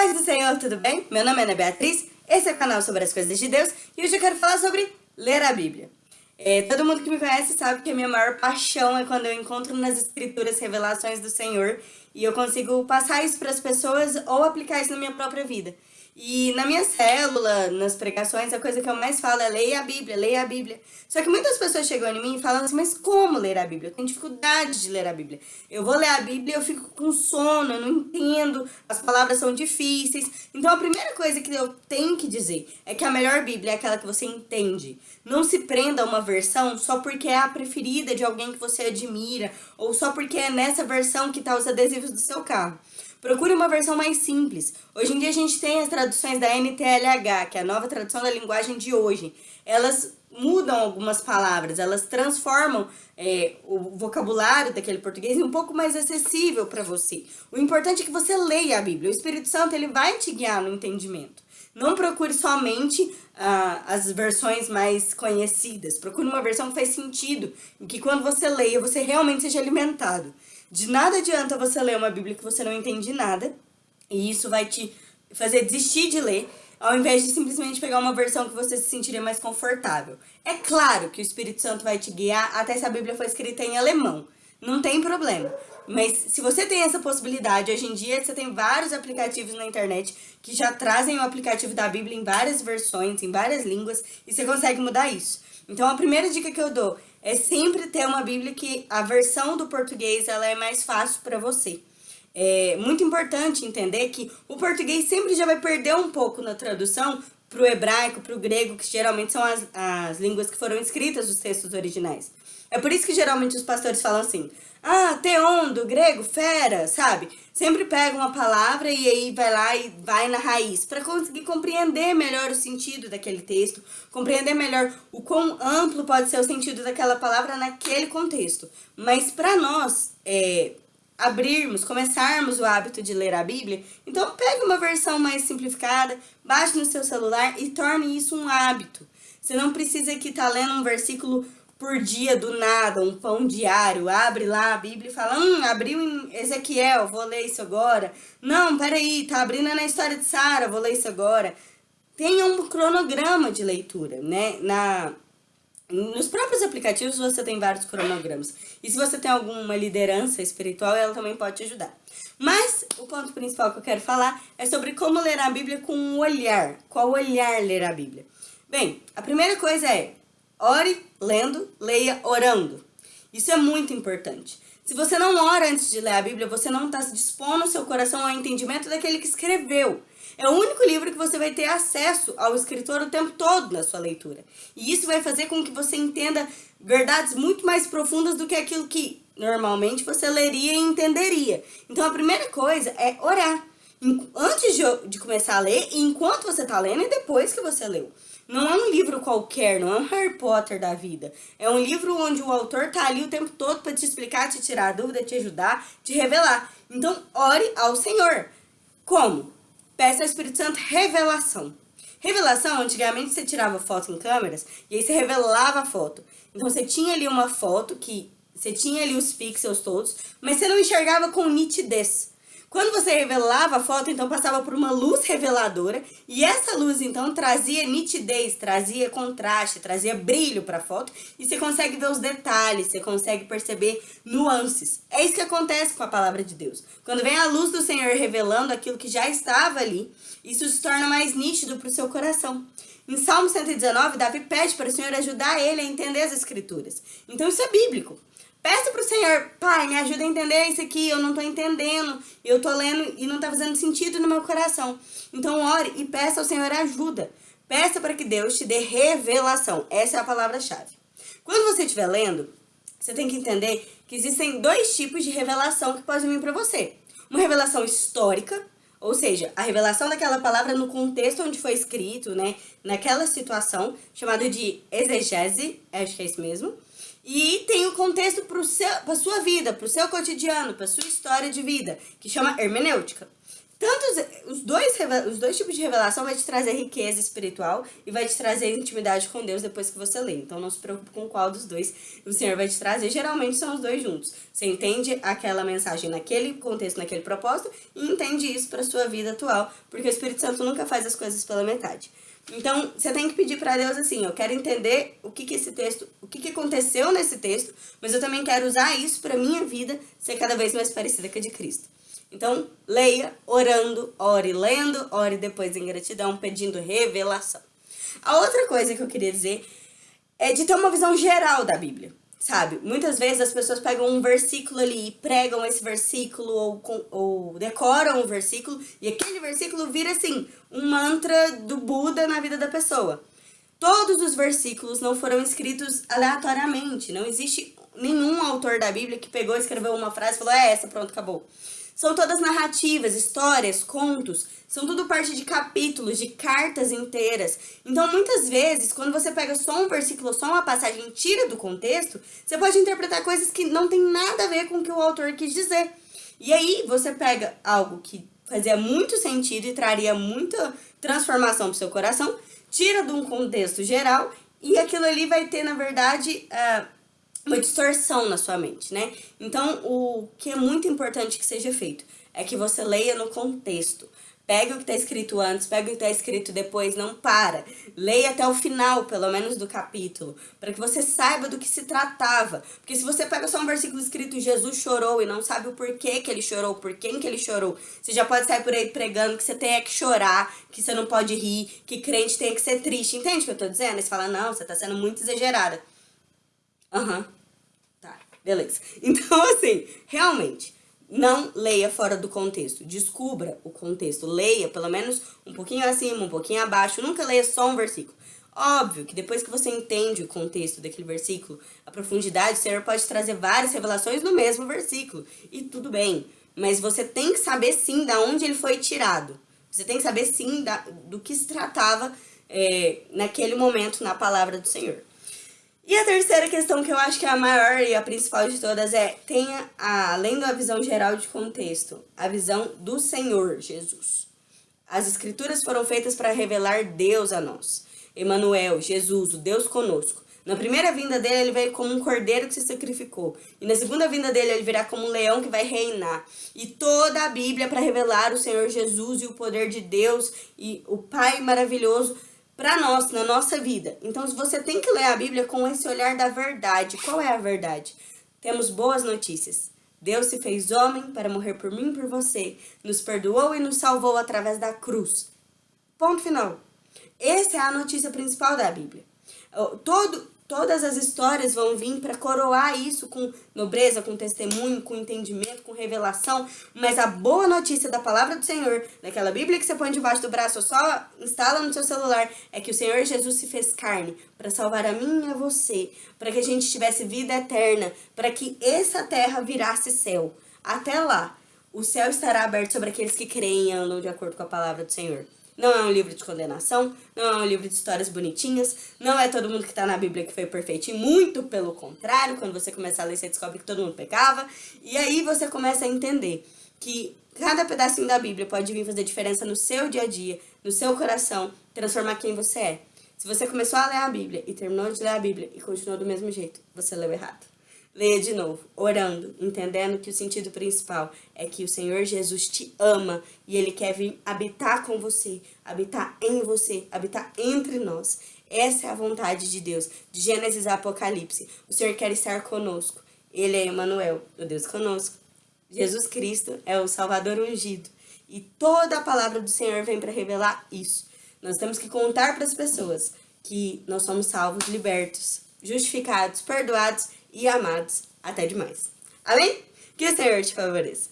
Paz do Senhor, tudo bem? Meu nome é Ana Beatriz, esse é o canal sobre as coisas de Deus e hoje eu quero falar sobre ler a Bíblia. É, todo mundo que me conhece sabe que a minha maior paixão é quando eu encontro nas escrituras revelações do Senhor e eu consigo passar isso para as pessoas ou aplicar isso na minha própria vida. E na minha célula, nas pregações, a coisa que eu mais falo é leia a Bíblia, leia a Bíblia. Só que muitas pessoas chegam em mim e falam assim, mas como ler a Bíblia? Eu tenho dificuldade de ler a Bíblia. Eu vou ler a Bíblia e eu fico com sono, eu não entendo, as palavras são difíceis. Então a primeira coisa que eu tenho que dizer é que a melhor Bíblia é aquela que você entende. Não se prenda a uma versão só porque é a preferida de alguém que você admira, ou só porque é nessa versão que está os adesivos do seu carro. Procure uma versão mais simples. Hoje em dia a gente tem as traduções da NTLH, que é a nova tradução da linguagem de hoje. Elas mudam algumas palavras, elas transformam é, o vocabulário daquele português em um pouco mais acessível para você. O importante é que você leia a Bíblia. O Espírito Santo ele vai te guiar no entendimento. Não procure somente ah, as versões mais conhecidas. Procure uma versão que faz sentido, em que quando você leia, você realmente seja alimentado. De nada adianta você ler uma Bíblia que você não entende nada, e isso vai te fazer desistir de ler, ao invés de simplesmente pegar uma versão que você se sentiria mais confortável. É claro que o Espírito Santo vai te guiar até se a Bíblia for escrita em alemão. Não tem problema. Mas se você tem essa possibilidade, hoje em dia você tem vários aplicativos na internet que já trazem o aplicativo da Bíblia em várias versões, em várias línguas, e você consegue mudar isso. Então a primeira dica que eu dou é sempre ter uma Bíblia que a versão do português ela é mais fácil para você. É muito importante entender que o português sempre já vai perder um pouco na tradução para o hebraico, para o grego, que geralmente são as, as línguas que foram escritas os textos originais. É por isso que geralmente os pastores falam assim, ah, teon, do grego, fera, sabe? Sempre pega uma palavra e aí vai lá e vai na raiz, para conseguir compreender melhor o sentido daquele texto, compreender melhor o quão amplo pode ser o sentido daquela palavra naquele contexto. Mas para nós, é, abrirmos, começarmos o hábito de ler a Bíblia, então pegue uma versão mais simplificada, baixe no seu celular e torne isso um hábito. Você não precisa que tá lendo um versículo por dia do nada, um pão diário, abre lá a Bíblia e fala, hum, abriu em Ezequiel, vou ler isso agora. Não, peraí, tá abrindo na história de Sara, vou ler isso agora. Tenha um cronograma de leitura, né? Na, nos próprios aplicativos você tem vários cronogramas. E se você tem alguma liderança espiritual, ela também pode te ajudar. Mas o ponto principal que eu quero falar é sobre como ler a Bíblia com um olhar. Qual olhar ler a Bíblia? Bem, a primeira coisa é Ore lendo, leia orando. Isso é muito importante. Se você não ora antes de ler a Bíblia, você não está dispondo o seu coração ao entendimento daquele que escreveu. É o único livro que você vai ter acesso ao escritor o tempo todo na sua leitura. E isso vai fazer com que você entenda verdades muito mais profundas do que aquilo que normalmente você leria e entenderia. Então a primeira coisa é orar. Antes de, começar a ler, enquanto você está lendo e depois que você leu. Não é um livro qualquer, não é um Harry Potter da vida. É um livro onde o autor tá ali o tempo todo para te explicar, te tirar dúvida, te ajudar, te revelar. Então, ore ao Senhor. Como? Peça ao Espírito Santo revelação. Revelação, antigamente você tirava foto em câmeras e aí você revelava a foto. Então você tinha ali uma foto que você tinha ali os pixels todos, mas você não enxergava com nitidez. Quando você revelava a foto, então passava por uma luz reveladora e essa luz então trazia nitidez, trazia contraste, trazia brilho para a foto e você consegue ver os detalhes, você consegue perceber nuances. É isso que acontece com a palavra de Deus. Quando vem a luz do Senhor revelando aquilo que já estava ali, isso se torna mais nítido para o seu coração. Em Salmo 119, Davi pede para o Senhor ajudar ele a entender as escrituras. Então isso é bíblico. Peça pro Senhor, Pai, me ajuda a entender isso aqui, eu não tô entendendo, eu tô lendo e não tá fazendo sentido no meu coração. Então ore e peça ao Senhor ajuda. Peça para que Deus te dê revelação. Essa é a palavra-chave. Quando você estiver lendo, você tem que entender que existem dois tipos de revelação que podem vir para você. Uma revelação histórica, ou seja, a revelação daquela palavra no contexto onde foi escrito, né? Naquela situação, chamada de exegese, acho que é isso mesmo. E tem o um contexto para a sua vida, para o seu cotidiano, para sua história de vida, que chama hermenêutica. tanto os dois, os dois tipos de revelação vai te trazer riqueza espiritual e vai te trazer intimidade com Deus depois que você lê. Então não se preocupe com qual dos dois o Senhor vai te trazer. Geralmente são os dois juntos. Você entende aquela mensagem naquele contexto, naquele propósito e entende isso para sua vida atual, porque o Espírito Santo nunca faz as coisas pela metade. Então, você tem que pedir para Deus assim, eu quero entender o que que esse texto, o que que aconteceu nesse texto, mas eu também quero usar isso para minha vida ser cada vez mais parecida com a de Cristo. Então, leia orando, ore lendo, ore depois em gratidão, pedindo revelação. A outra coisa que eu queria dizer é de ter uma visão geral da Bíblia, sabe? Muitas vezes as pessoas pegam um versículo ali e pregam esse versículo ou, ou decoram o versículo e aquele versículo vira, assim, um mantra do Buda na vida da pessoa. Todos os versículos não foram escritos aleatoriamente, não existe nenhum autor da Bíblia que pegou, escreveu uma frase e falou, é essa, pronto, acabou. São todas narrativas, histórias, contos, são tudo parte de capítulos, de cartas inteiras. Então, muitas vezes, quando você pega só um versículo, só uma passagem e tira do contexto, você pode interpretar coisas que não tem nada a ver com o que o autor quis dizer. E aí, você pega algo que fazia muito sentido e traria muita transformação para o seu coração, tira de um contexto geral e aquilo ali vai ter, na verdade, uh, uma distorção na sua mente, né? Então, o que é muito importante que seja feito é que você leia no contexto. Pega o que está escrito antes, pega o que está escrito depois, não para. Leia até o final, pelo menos, do capítulo, para que você saiba do que se tratava. Porque se você pega só um versículo escrito Jesus chorou e não sabe o porquê que ele chorou, por quem que ele chorou, você já pode sair por aí pregando que você tem que chorar, que você não pode rir, que crente tem que ser triste. Entende o que eu estou dizendo? Aí você fala, não, você está sendo muito exagerada. Aham. Uhum. Beleza. Então, assim, realmente, não leia fora do contexto. Descubra o contexto. Leia pelo menos um pouquinho acima, um pouquinho abaixo. Nunca leia só um versículo. Óbvio que depois que você entende o contexto daquele versículo, a profundidade, o Senhor pode trazer várias revelações no mesmo versículo. E tudo bem. Mas você tem que saber sim da onde ele foi tirado. Você tem que saber sim da, do que se tratava é, naquele momento na palavra do Senhor. E a terceira questão que eu acho que é a maior e a principal de todas é tenha, a, além da visão geral de contexto, a visão do Senhor Jesus. As escrituras foram feitas para revelar Deus a nós. Emmanuel, Jesus, o Deus conosco. Na primeira vinda dele, ele veio como um cordeiro que se sacrificou. E na segunda vinda dele, ele virá como um leão que vai reinar. E toda a Bíblia para revelar o Senhor Jesus e o poder de Deus e o Pai maravilhoso para nós, na nossa vida. Então, você tem que ler a Bíblia com esse olhar da verdade. Qual é a verdade? Temos boas notícias. Deus se fez homem para morrer por mim e por você. Nos perdoou e nos salvou através da cruz. Ponto final. Essa é a notícia principal da Bíblia. Todo, Todas as histórias vão vir para coroar isso com nobreza, com testemunho, com entendimento, com revelação. Mas a boa notícia da palavra do Senhor, daquela Bíblia que você põe debaixo do braço ou só instala no seu celular, é que o Senhor Jesus se fez carne para salvar a mim e a você, para que a gente tivesse vida eterna, para que essa terra virasse céu. Até lá, o céu estará aberto sobre aqueles que creem e andam de acordo com a palavra do Senhor. Não é um livro de condenação, não é um livro de histórias bonitinhas, não é todo mundo que está na Bíblia que foi perfeito, e muito pelo contrário, quando você começa a ler, você descobre que todo mundo pecava, e aí você começa a entender que cada pedacinho da Bíblia pode vir fazer diferença no seu dia a dia, no seu coração, transformar quem você é. Se você começou a ler a Bíblia e terminou de ler a Bíblia e continuou do mesmo jeito, você leu errado. Leia de novo, orando, entendendo que o sentido principal é que o Senhor Jesus te ama e Ele quer vir habitar com você, habitar em você, habitar entre nós. Essa é a vontade de Deus, de Gênesis a Apocalipse. O Senhor quer estar conosco. Ele é Emmanuel, o Deus conosco. Jesus Cristo é o Salvador ungido. E toda a palavra do Senhor vem para revelar isso. Nós temos que contar para as pessoas que nós somos salvos, libertos, justificados, perdoados e amados até demais. Amém? Que o Senhor te favoreça.